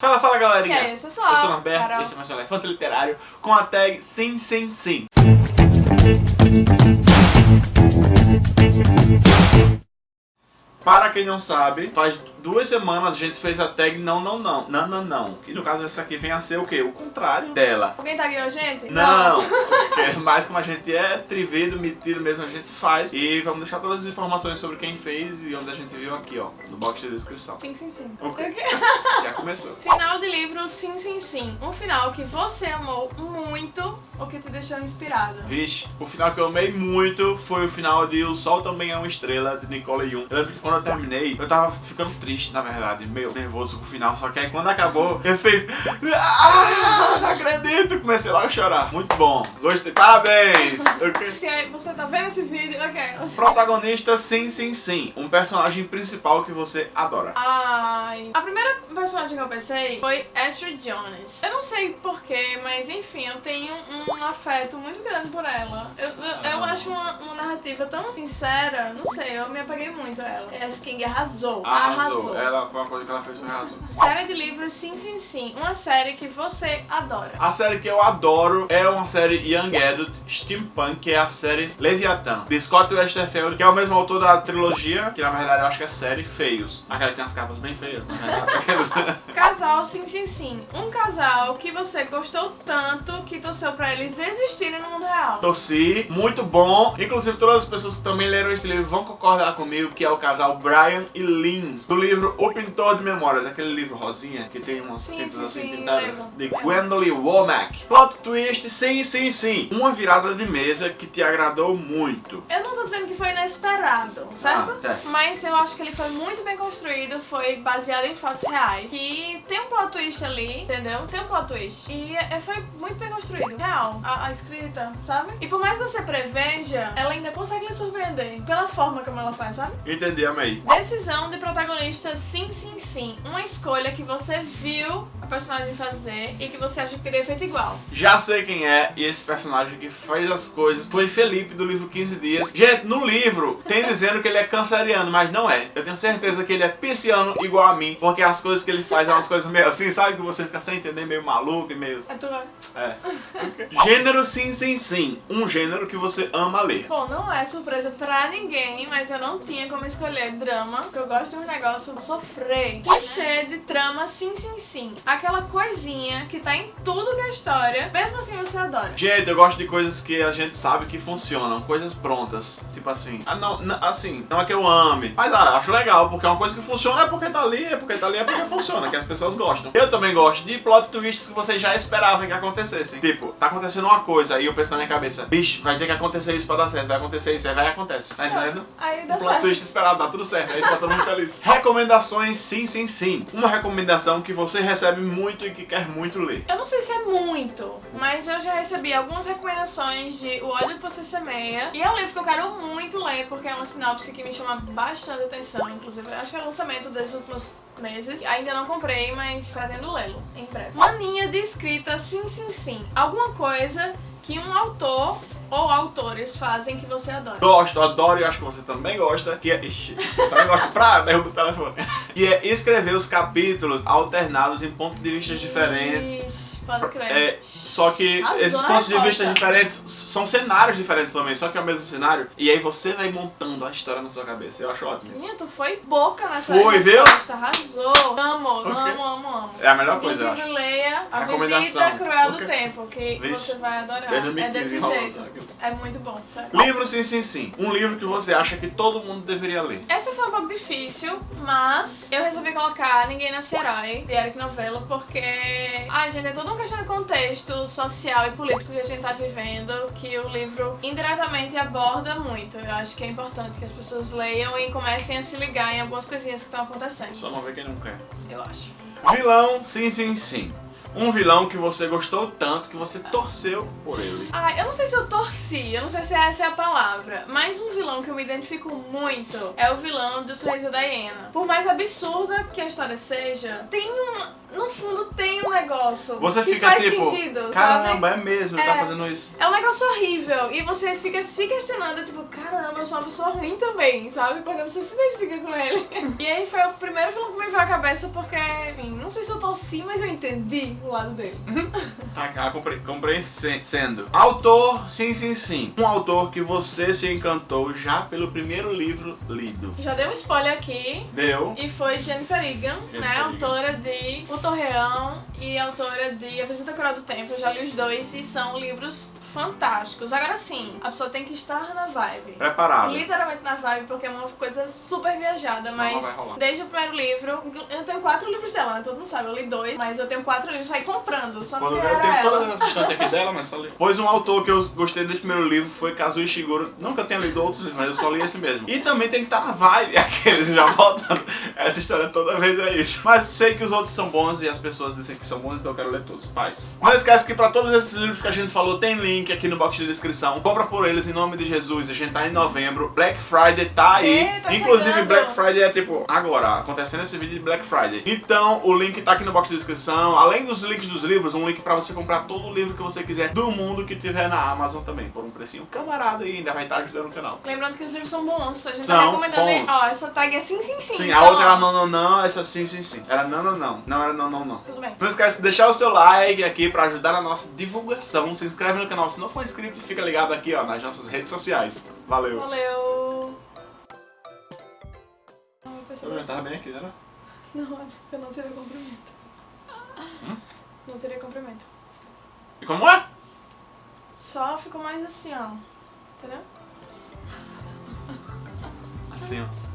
Fala, fala galerinha! E aí, eu sou a Eu sou o Norberto, Carol. esse é mais um Elefante Literário com a tag Sim, Sim, Sim. Para quem não sabe, faz duas semanas a gente fez a tag Não, Não, Não, Não, Não, Não. E no caso essa aqui vem a ser o quê? O contrário dela. Alguém tá aqui, a gente? Não, porque mais como a gente é trivido, metido mesmo, a gente faz. E vamos deixar todas as informações sobre quem fez e onde a gente viu aqui, ó, no box de descrição. Sim, sim, sim. Ok. Ok. Já começou. Final de livro Sim, Sim, Sim. Um final que você amou muito ou que te deixou inspirado. Vixe, o final que eu amei muito foi o final de O Sol Também é uma Estrela, de Nicole Jung. Eu lembro que quando eu terminei, eu tava ficando triste, na verdade, meio nervoso com o final. Só que aí quando acabou, eu fiz... Ah, não acredito! Comecei lá a chorar. Muito bom. Gostei. Parabéns! Ok. Se aí você tá vendo esse vídeo, ok. Protagonista, sim, sim, sim. Um personagem principal que você adora. Ai. A primeira personagem que eu pensei foi Astrid Jones. Eu não sei porquê, mas enfim, eu tenho um afeto muito grande por ela. Eu, eu, eu acho uma, uma narrativa tão sincera, não sei, eu me apaguei muito a ela. S. King arrasou. Arrasou. Ela foi uma coisa que ela fez, foi arrasou. Série de livros Sim, Sim, Sim. Uma série que você adora. A série que eu adoro é uma série Young Adult Steampunk, que é a série Leviathan, de Scott Westerfeld, que é o mesmo autor da trilogia, que na verdade eu acho que é série Feios. Aquela que tem as capas bem feias. Aquelas- Casal Sim, Sim, Sim. Um casal que você gostou tanto que torceu pra eles existirem no mundo real. Torci, muito bom. Inclusive todas as pessoas que também leram esse livro vão concordar comigo que é o casal Brian e Lins, do livro O Pintor de Memórias, aquele livro rosinha que tem umas Sim, pintas sim, assim sim, pintadas, lembro. de Lembro. Gwendolyn Womack. Plot twist, sim, sim, sim. Uma virada de mesa que te agradou muito. Eu não tô dizendo que foi inesperado, certo? Ah, tá. Mas eu acho que ele foi muito bem construído, foi baseado em fatos reais. Que tem um plot twist ali, entendeu? Tem um plot twist. E é- foi muito bem construído. Real. A, a escrita, sabe? E por mais que você preveja, ela ainda consegue lhe surpreender. Pela forma como ela faz, sabe? Entendi, amei. Decisão de protagonista, sim, sim, sim. Uma escolha que você viu a personagem fazer e que você acha que teria feito igual. Já sei quem é, e esse personagem que faz as coisas foi Felipe do livro 15 Dias. Gente, no livro tem dizendo que ele é canceriano, mas não é. Eu tenho certeza que ele é pisciano igual a mim, porque as coisas que ele faz são umas coisas meio assim, sabe? Que você fica sem entender, meio maluco e meio. É tua. É. Gênero sim, sim, sim. Um gênero que você ama ler. Bom, não é surpresa pra ninguém, mas eu não tinha como escolher drama, porque eu gosto de um negócio sofrer. Clichê de trama, sim, sim, sim. Aquela coisinha que tá em tudo que é história, mesmo assim você adora. Gente, eu gosto de coisas que a gente sabe que funcionam, coisas prontas. Tipo assim, ah não, não, assim, não é que eu ame, mas ah, acho legal, porque é uma coisa que funciona é porque tá ali, é porque tá ali, é porque funciona, que as pessoas gostam. Eu também gosto de plot twists que você já esperava que acontecessem. Tipo, tá acontecendo uma coisa e eu penso na minha cabeça, bicho, vai ter que acontecer isso pra dar certo, vai acontecer isso, aí vai e acontece. Tá entendendo? Aí dá Um plot certo. twist esperado, dá tudo certo, aí fica todo mundo feliz. Recomendações, sim, sim, sim. Uma recomendação que você recebe muito e que quer muito ler. Eu não sei se é muito, mas eu já recebi algumas recomendações de O Ódio que Você Semeia. E é um livro que eu quero muito ler, porque é uma sinopse que me chama bastante atenção. Inclusive, acho que é o lançamento desses últimos meses. Ainda não comprei, mas pretendo lê-lo em breve. Mania de escrita, sim, sim, sim. Alguma coisa que um autor ou autores fazem que você adora. Gosto, adoro e acho que você também gosta, que é... Ixi, também gosto pra derrubar o telefone. Que é escrever os capítulos alternados em pontos de vista diferentes. Ixi, pode crer. É, só que Arrasou esses pontos de resposta. vista diferentes são cenários diferentes também, só que é o mesmo cenário. E aí você vai montando a história na sua cabeça. Eu acho ótimo isso. Menina, tu foi boca nessa Foi, viu? resposta, arrasou. Amo, Ok. amo, amo, amo. É a melhor coisa, eu acho. leia A. Visita Cruel do. Tempo, que Vixe. você vai adorar. É 2015, desse jeito. aquilo. É muito bom, sério. Livro sim, sim, sim. Um livro que você acha que todo mundo deveria ler. Essa foi um pouco difícil, mas eu resolvi colocar Ninguém Nasce Herói, de Eric Novello, porque, ai gente, é toda uma questão de contexto social e político que a gente tá vivendo, que o livro indiretamente aborda muito. Eu acho que é importante que as pessoas leiam e comecem a se ligar em algumas coisinhas que estão acontecendo. Só não ver quem não quer. Eu acho. Vilão, sim, sim, sim. Um vilão que você gostou tanto que você torceu por ele. Ah, eu não sei se eu torci, eu não sei se essa é a palavra, mas um vilão que eu me identifico muito é o vilão do Sorriso da Hiena. Por mais absurda que a história seja, tem um. No fundo, tem um negócio Você que fica faz tipo, sentido, caramba, sabe? é mesmo, tá É. fazendo isso. É um negócio horrível. E você fica se questionando, tipo, caramba, eu sou uma pessoa ruim também, sabe? Porque você se identifica com ele. E aí foi o primeiro filme que me veio à cabeça, porque, enfim, não sei se eu torci, mas eu entendi o lado dele. Tá, ah, compre, compreendendo. Autor, sim, sim, sim. Um autor que você se encantou já pelo primeiro livro lido. Já dei um spoiler aqui. Deu. E foi Jennifer Egan, Jennifer né? Egan. Autora de O Torreão e autora de A Visita Coral do Tempo. Eu já li os dois e são livros fantásticos. Agora sim, a pessoa tem que estar na vibe. Preparado. Literalmente na vibe, porque é uma coisa super viajada, mas desde o primeiro livro, eu tenho quatro livros dela, né? Todo mundo sabe, eu li dois, mas eu tenho quatro livros, saí comprando, só Quando eu tenho ela. todas as estantes aqui dela, mas só li. Pois um autor que eu gostei desse primeiro livro foi Kazuo Ishiguro. Não que eu tenha lido outros livros, mas eu só li esse mesmo. E também tem que estar na vibe, aqueles já voltando. Essa história toda vez é isso. Mas sei que os outros são bons e as pessoas dizem que são bons, então eu quero ler todos. Paz. Não esquece que pra todos esses livros que a gente falou, tem link aqui no box de descrição. Compra por eles em nome de Jesus. A gente tá em novembro. Black Friday tá aí. É, tá Inclusive, chegando. Black Friday é tipo agora, acontecendo esse vídeo de Black Friday. Então, o link tá aqui no box de descrição. Além dos links dos livros, um link pra você comprar todo o livro que você quiser do mundo que tiver na Amazon também, por um precinho camarada e ainda vai estar ajudando o canal. Lembrando que os livros são bons, a gente São tá recomendando. bons. Ó, essa tag é sim, sim, sim. Sim, a então, outra era não, não, não, essa sim, sim, sim. Era não, não, não. Não era não, não, não. Tudo bem. Não esquece de deixar o seu like aqui pra ajudar na nossa divulgação. Se inscreve no canal se não for inscrito, fica ligado aqui ó, nas nossas redes sociais. Valeu. Valeu. Eu percebi. Eu tava bem aqui, né? Não, eu não teria comprimento. Hum? Não teria comprimento. E como é? Só ficou mais assim, ó. Entendeu? Assim, ó.